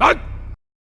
来。